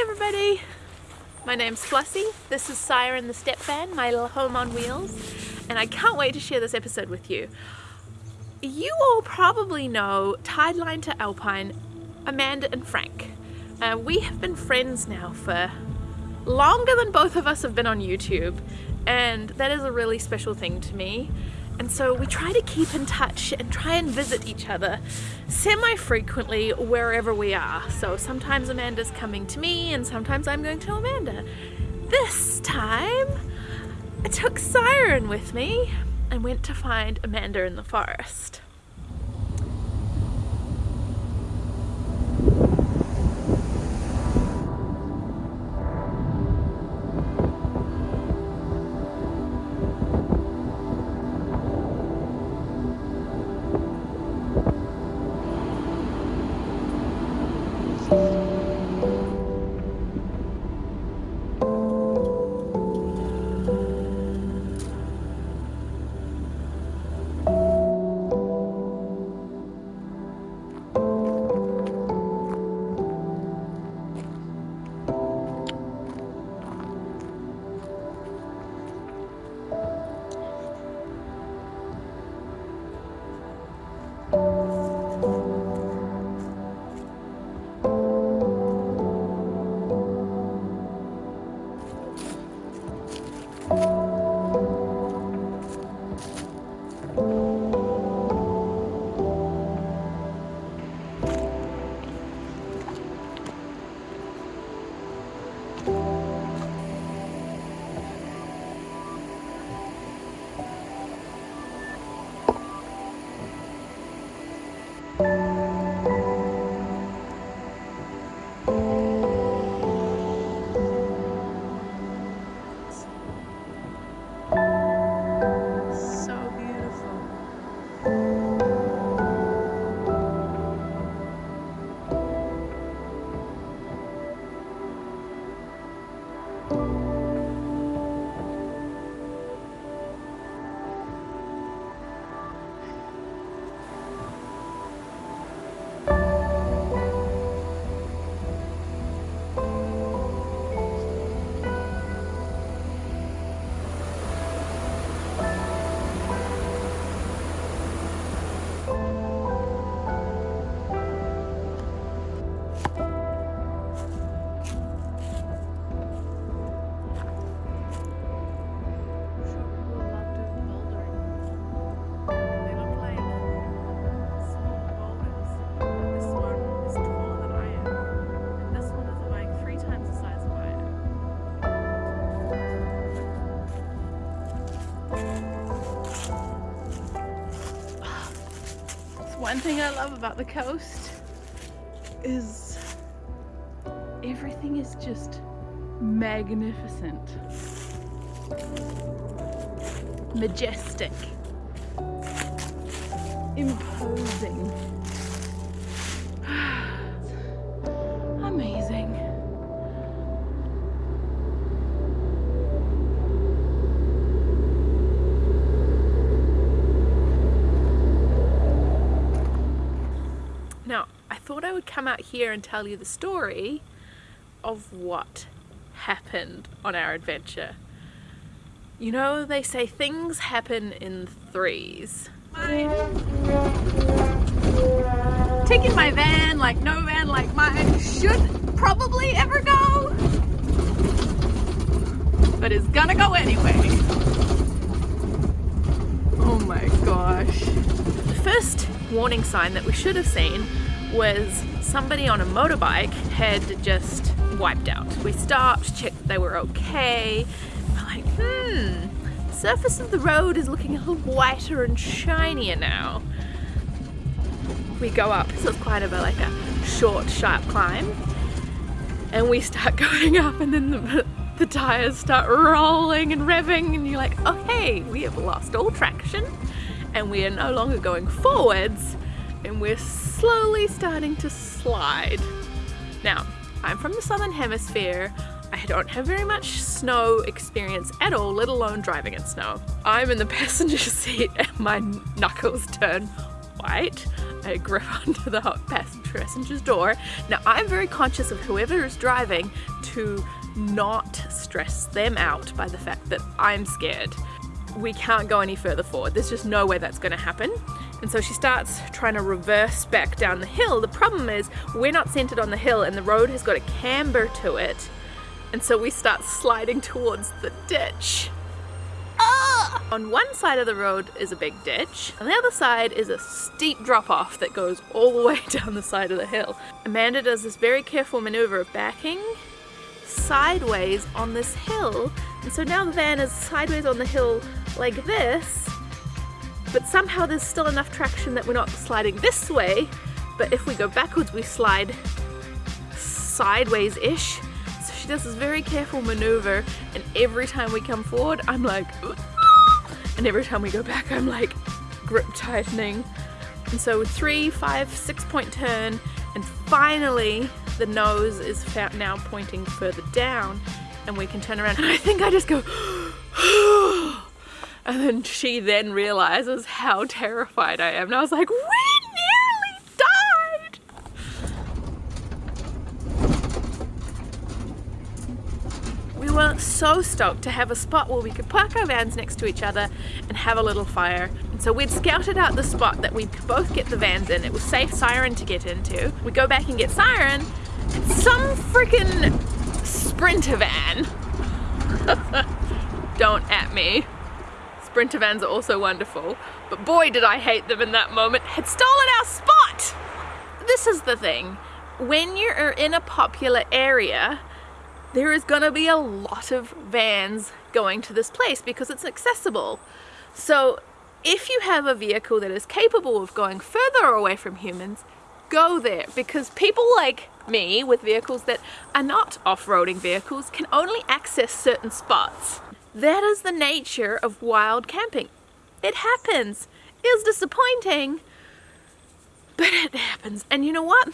Hi everybody! My name's Flossie, this is Siren the Step Van, my little home on wheels, and I can't wait to share this episode with you. You all probably know Tideline to Alpine, Amanda and Frank. Uh, we have been friends now for longer than both of us have been on YouTube, and that is a really special thing to me. And so we try to keep in touch and try and visit each other semi-frequently wherever we are. So sometimes Amanda's coming to me and sometimes I'm going to Amanda. This time I took Siren with me and went to find Amanda in the forest. One thing I love about the coast is everything is just magnificent, majestic, imposing, here and tell you the story of what happened on our adventure. You know, they say things happen in threes. Taking my van like no van like mine should probably ever go, but it's gonna go anyway. Oh my gosh. The first warning sign that we should have seen was somebody on a motorbike had just wiped out. We stopped, checked they were okay. We're like, hmm, the surface of the road is looking a little whiter and shinier now. We go up, so it's quite of a like a short, sharp climb. And we start going up and then the, the tires start rolling and revving and you're like, okay, we have lost all traction and we are no longer going forwards and we're slowly starting to slide. Now, I'm from the southern hemisphere. I don't have very much snow experience at all, let alone driving in snow. I'm in the passenger seat and my knuckles turn white. I grip onto the passenger's door. Now I'm very conscious of whoever is driving to not stress them out by the fact that I'm scared. We can't go any further forward. There's just no way that's going to happen. And so she starts trying to reverse back down the hill. The problem is we're not centered on the hill and the road has got a camber to it. And so we start sliding towards the ditch. Ah! On one side of the road is a big ditch. On the other side is a steep drop off that goes all the way down the side of the hill. Amanda does this very careful maneuver of backing sideways on this hill. And so now the van is sideways on the hill like this but somehow there's still enough traction that we're not sliding this way, but if we go backwards we slide sideways-ish. So she does this very careful maneuver and every time we come forward I'm like and every time we go back I'm like grip tightening. And so three, five, six point turn and finally the nose is now pointing further down and we can turn around and I think I just go And then she then realizes how terrified I am. And I was like, we nearly died! We were so stoked to have a spot where we could park our vans next to each other and have a little fire. And so we'd scouted out the spot that we could both get the vans in. It was safe Siren to get into. We go back and get Siren, and some freaking Sprinter van. Don't at me. Sprinter vans are also wonderful, but boy did I hate them in that moment, had stolen our spot! This is the thing, when you're in a popular area, there is gonna be a lot of vans going to this place because it's accessible. So if you have a vehicle that is capable of going further away from humans, go there because people like me with vehicles that are not off-roading vehicles can only access certain spots. That is the nature of wild camping. It happens. It's disappointing, but it happens. And you know what?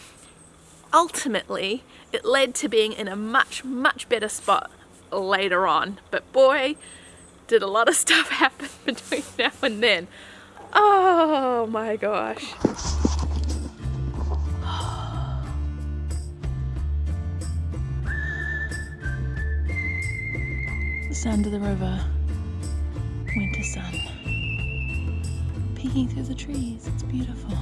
Ultimately, it led to being in a much, much better spot later on. But boy, did a lot of stuff happen between now and then. Oh my gosh. Sound of the river, winter sun, peeking through the trees. It's beautiful.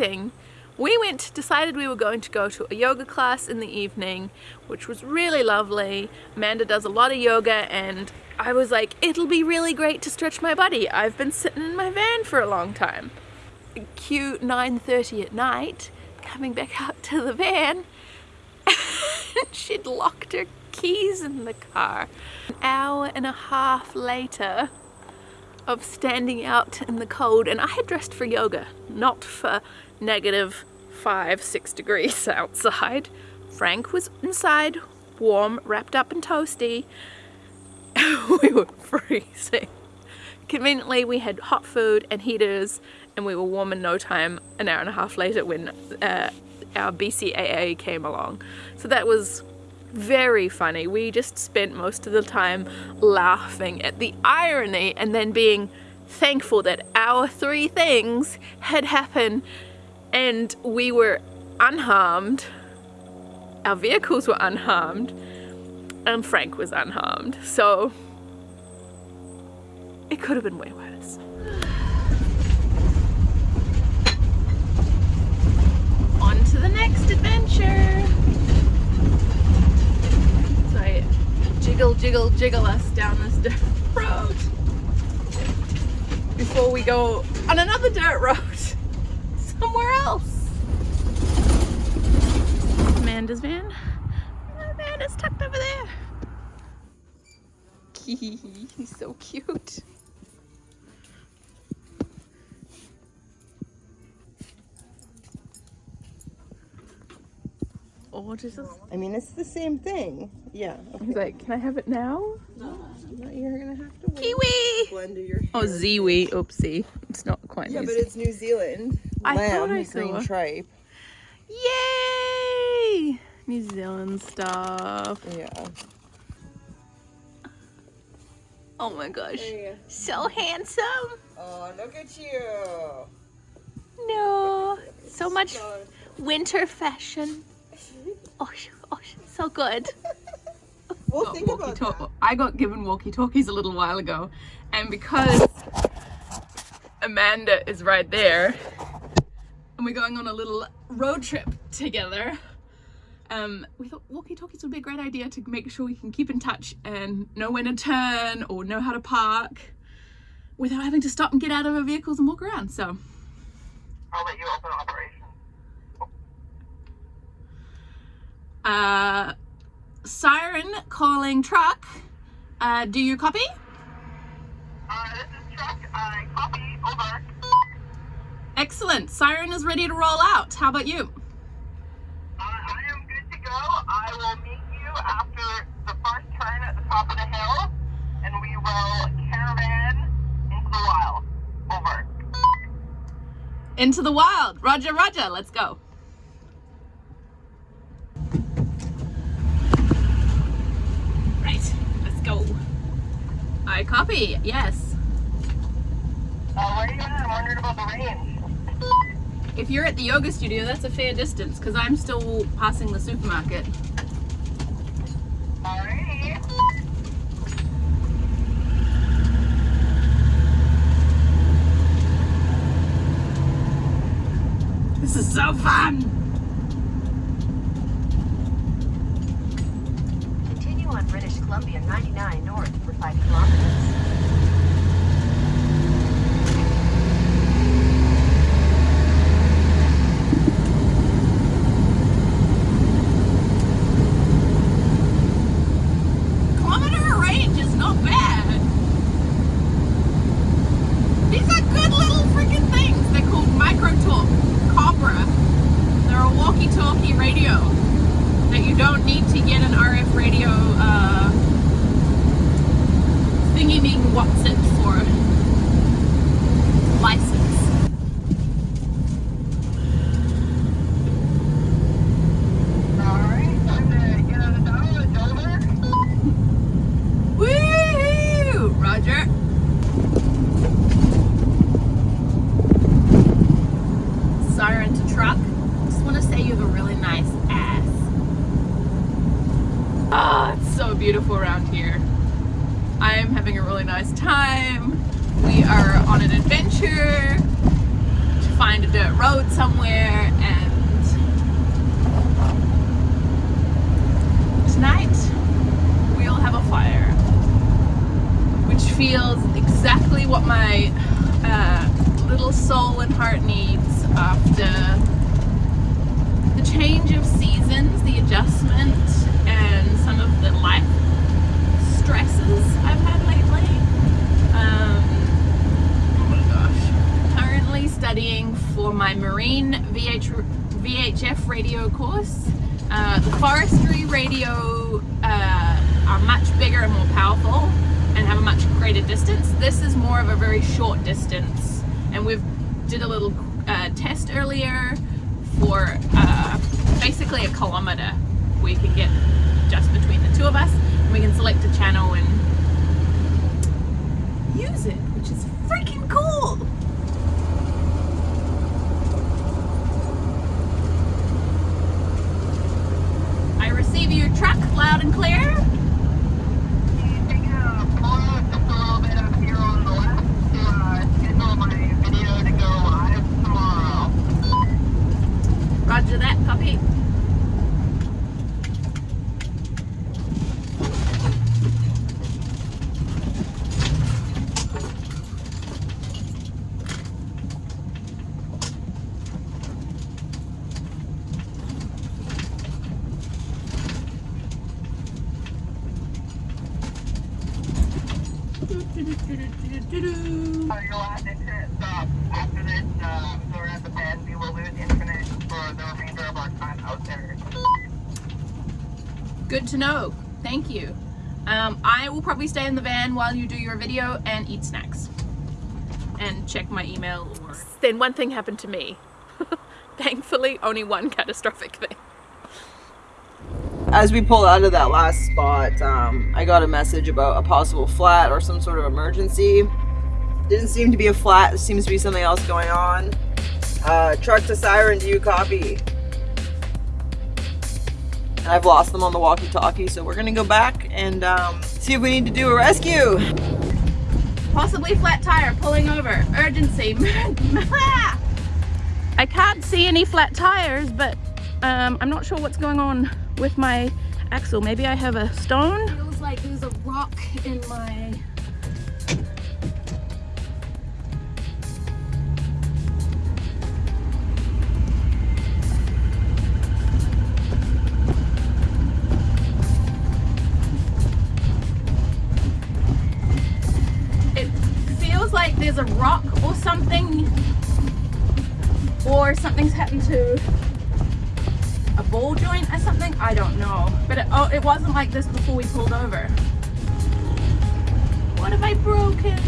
We went, decided we were going to go to a yoga class in the evening, which was really lovely. Amanda does a lot of yoga and I was like, it'll be really great to stretch my body. I've been sitting in my van for a long time. Cue 9.30 at night, coming back out to the van, she'd locked her keys in the car. An hour and a half later, of standing out in the cold and I had dressed for yoga, not for negative five, six degrees outside. Frank was inside, warm, wrapped up and toasty. we were freezing. Conveniently, we had hot food and heaters and we were warm in no time an hour and a half later when uh, our BCAA came along. So that was very funny. We just spent most of the time laughing at the irony and then being thankful that our three things had happened and we were unharmed. Our vehicles were unharmed and Frank was unharmed. So it could have been way worse. On to the next adventure. So I jiggle, jiggle, jiggle us down this dirt road before we go on another dirt road somewhere else. Amanda's van. Amanda's tucked over there. He's so cute. Oh, Jesus. I mean, it's the same thing. Yeah. Okay. He's like, can I have it now? No. you're going to have to wait. Kiwi! Blend your hair. Oh, Ziwi. Oopsie. It's not quite Yeah, but it's New Zealand. I thought Lamb, I green saw. tripe. Yay! New Zealand stuff. Yeah. Oh my gosh. Hey. So handsome. Oh, look at you. No. So much winter fashion. Oh, oh, so good. We'll got think about that. I got given walkie talkies a little while ago, and because Amanda is right there, and we're going on a little road trip together, um, we thought walkie talkies would be a great idea to make sure we can keep in touch and know when to turn or know how to park without having to stop and get out of our vehicles and walk around. So, I'll let you open operation. uh, siren calling truck. Uh, do you copy? Uh, this is truck. I copy. Over. Excellent. Siren is ready to roll out. How about you? Uh, I am good to go. I will meet you after the first turn at the top of the hill, and we will caravan into the wild. Over. Into the wild. Roger, Roger. Let's go. Right. Let's go. I copy. Yes. Uh, where are you going? I'm wondering about the range. If you're at the yoga studio, that's a fair distance because I'm still passing the supermarket. This is so fun. Continue on British Columbia 99 north for 5 kilometers. Kilometer range is not bad. These are good little freaking things. They're called Microtalk Cobra. They're a walkie-talkie radio that you don't need to get an RF radio uh, thingy being what's it for license. Alright. Time to get out of town. It's over. Woo! Roger. Siren to truck. Just want to say you have a really nice ass. Ah, it's so beautiful around here. I am having a really nice time. We are on an adventure to find a dirt road somewhere and tonight we'll have a fire which feels exactly what my uh, little soul and heart needs after the change of seasons, the adjustment, and some of the life stresses I've had lately. Um, oh my gosh. Currently studying for my marine VH, VHF radio course. Uh, the forestry radio uh, are much bigger and more powerful and have a much greater distance. This is more of a very short distance, and we've did a little uh, test earlier for uh, basically a kilometer. We can get just between the two of us, and we can select a channel and use it, which is freaking cool. I receive your truck loud and clear. Taking a photo just a little bit up here on the left to uh, schedule my video to go live tomorrow. Roger that, copy. So your last internet stop after this, uh, so we're at the bend, we will lose internet for the remainder of our time out there. Good to know. Thank you. Um, I will probably stay in the van while you do your video and eat snacks. And check my email or... Then one thing happened to me. Thankfully, only one catastrophic thing. As we pulled out of that last spot, um, I got a message about a possible flat or some sort of emergency. Didn't seem to be a flat, it seems to be something else going on. Uh, truck to siren, do you copy? And I've lost them on the walkie-talkie, so we're gonna go back and um, see if we need to do a rescue. Possibly flat tire pulling over. Urgency. I can't see any flat tires, but um, I'm not sure what's going on with my axle. Maybe I have a stone. Feels like there's a rock in my there's a rock or something or something's happened to a ball joint or something I don't know. But it, oh, it wasn't like this before we pulled over. What have I broken?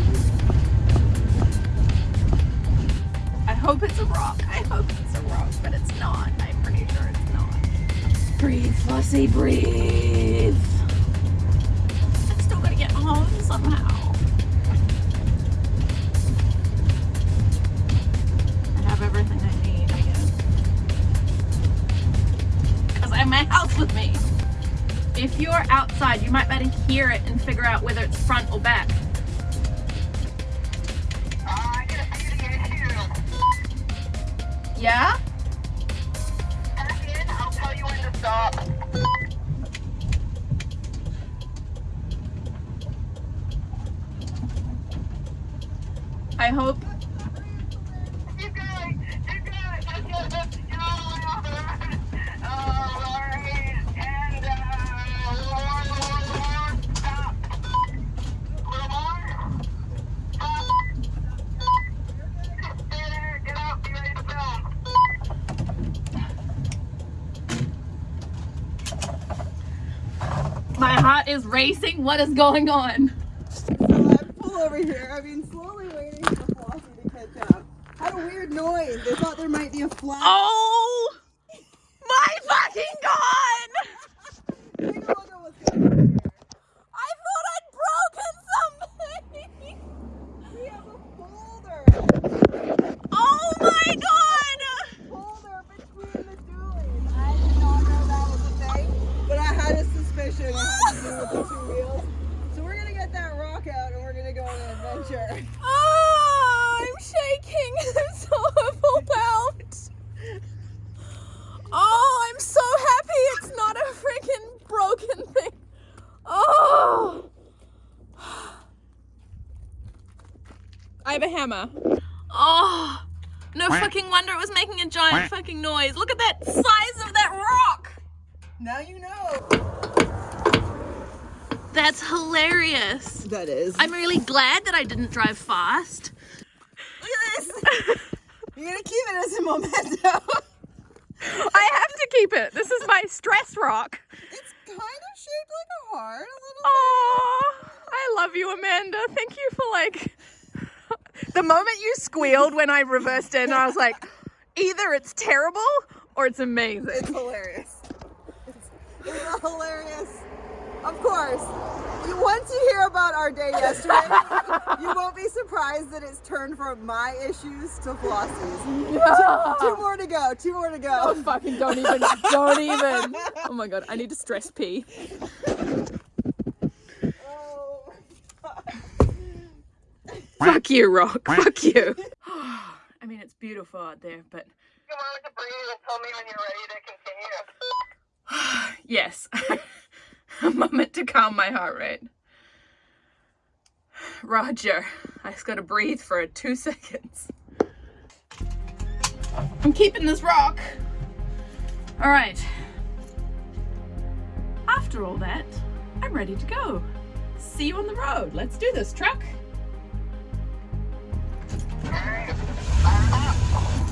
I hope it's a rock. I hope it's a rock but it's not. I'm pretty sure it's not. Breathe Flossie breathe. I'm still gonna get home somehow my house with me. If you're outside, you might better hear it and figure out whether it's front or back. What is going on? I pull over here. I've been slowly waiting for Flossie to catch up. Had a weird noise. They thought there might be a flat. Oh my fucking god! Take a look at what's going on here. I thought I'd broken something! We have a folder. Oh my god! Folder between the dualies. I did not know that was a thing, but I had a suspicion it had to do with the two wheels. So we're gonna get that rock out and we're gonna go on an adventure. Oh, I'm shaking. I'm so overwhelmed. Oh, I'm so happy it's not a freaking broken thing. Oh. I have a hammer. Oh. No fucking wonder it was making a giant fucking noise. Look at that size of that rock. Now you know. That's hilarious. That is. I'm really glad that I didn't drive fast. Look at this. You're gonna keep it as a memento. I have to keep it. This is my stress rock. It's kind of shaped like a heart, a little. Oh, I love you, Amanda. Thank you for like the moment you squealed when I reversed in. I was like, either it's terrible or it's amazing. It's hilarious. It's, it's hilarious. Of course. You, once you hear about our day yesterday, you won't be surprised that it's turned from my issues to Flossie's. Two more to go. Two more to Oh, go. fucking don't even, don't even. Oh my god, I need to stress pee. Oh, Fuck you, Rock. Fuck you. I mean, it's beautiful out there, but Come on with the breathe and tell me when you're ready to continue. yes, a moment to calm my heart rate. Roger, I just gotta breathe for two seconds. I'm keeping this rock. All right. After all that, I'm ready to go. See you on the road. Let's do this, truck. あっ!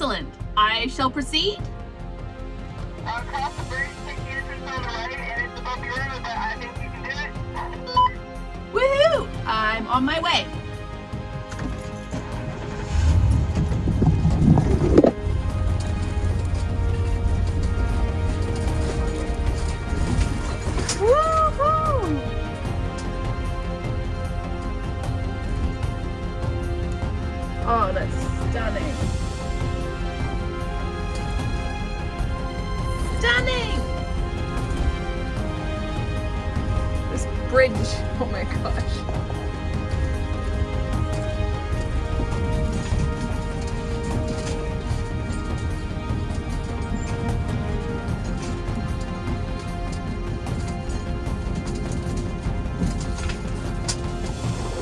Excellent. I shall proceed. Cross the bridge, take the entrance on the right, and it's above the river, but I think you can do it. Woohoo! I'm on my way. Bridge, oh my gosh.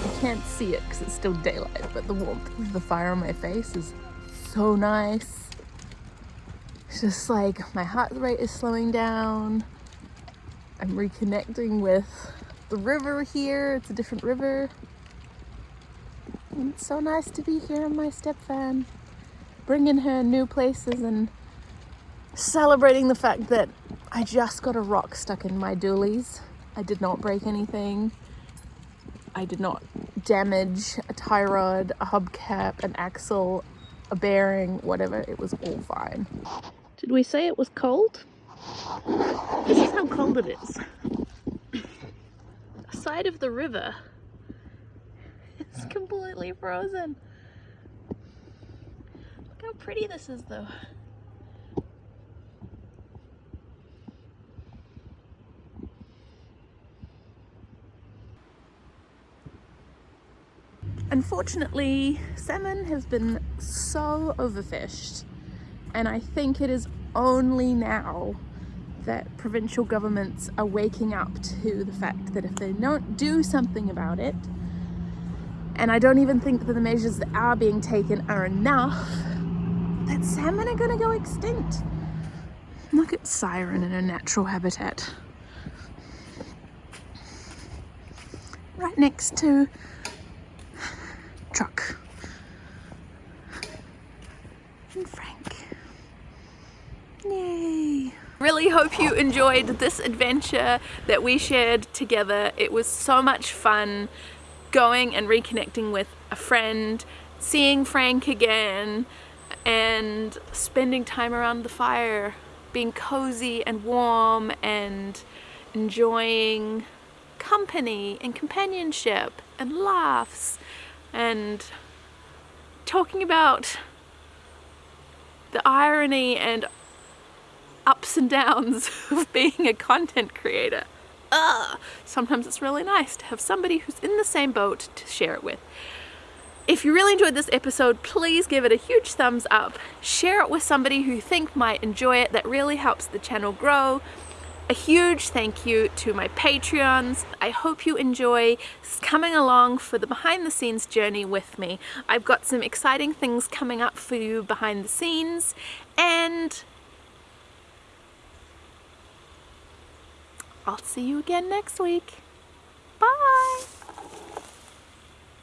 I can't see it because it's still daylight, but the warmth of the fire on my face is so nice. It's just like my heart rate is slowing down. I'm reconnecting with the river here. It's a different river. And it's so nice to be here on my step van, bringing her new places and celebrating the fact that I just got a rock stuck in my dualies. I did not break anything. I did not damage a tie rod, a hubcap, an axle, a bearing, whatever. It was all fine. Did we say it was cold? This is how cold it is. Side of the river is completely frozen. Look how pretty this is though. Unfortunately, salmon has been so overfished, and I think it is only now that provincial governments are waking up to the fact that if they don't do something about it, and I don't even think that the measures that are being taken are enough, that salmon are going to go extinct. Look at Siren in her natural habitat. Right next to truck. And Frank. Yay. Really hope you enjoyed this adventure that we shared together. It was so much fun going and reconnecting with a friend, seeing Frank again, and spending time around the fire, being cozy and warm and enjoying company and companionship and laughs and talking about the irony and ups and downs of being a content creator. Ugh. Sometimes it's really nice to have somebody who's in the same boat to share it with. If you really enjoyed this episode, please give it a huge thumbs up. Share it with somebody who you think might enjoy it. That really helps the channel grow. A huge thank you to my Patreons. I hope you enjoy coming along for the behind the scenes journey with me. I've got some exciting things coming up for you behind the scenes and I'll see you again next week. Bye!